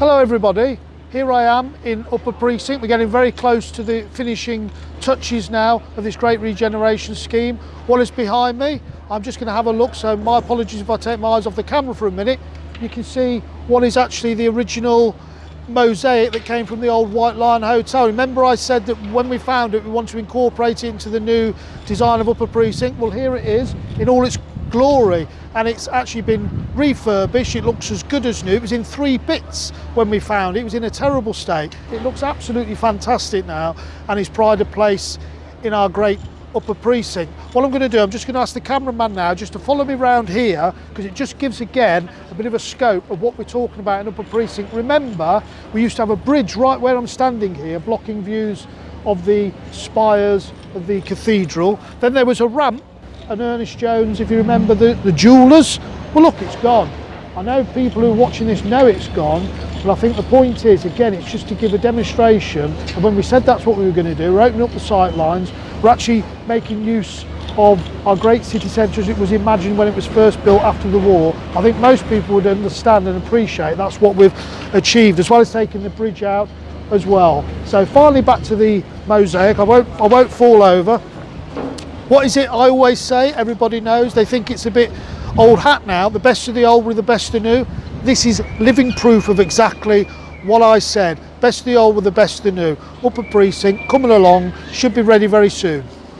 Hello everybody, here I am in Upper Precinct. We're getting very close to the finishing touches now of this great regeneration scheme. What is behind me? I'm just going to have a look, so my apologies if I take my eyes off the camera for a minute. You can see what is actually the original mosaic that came from the old White Lion Hotel. Remember I said that when we found it we want to incorporate it into the new design of Upper Precinct? Well here it is in all its glory and it's actually been refurbished. It looks as good as new. It was in three bits when we found it. It was in a terrible state. It looks absolutely fantastic now and is pride of place in our great upper precinct. What i'm going to do i'm just going to ask the cameraman now just to follow me around here because it just gives again a bit of a scope of what we're talking about in upper precinct. Remember we used to have a bridge right where i'm standing here blocking views of the spires of the cathedral. Then there was a ramp and Ernest Jones, if you remember the, the jewellers, well look, it's gone. I know people who are watching this know it's gone, but I think the point is, again, it's just to give a demonstration. And when we said that's what we were going to do, we're opening up the sight lines, we're actually making use of our great city centre as it was imagined when it was first built after the war. I think most people would understand and appreciate that's what we've achieved, as well as taking the bridge out as well. So finally back to the mosaic, I won't, I won't fall over. What is it I always say? Everybody knows. They think it's a bit old hat now. The best of the old with the best of the new. This is living proof of exactly what I said. Best of the old with the best of the new. Upper precinct coming along. Should be ready very soon.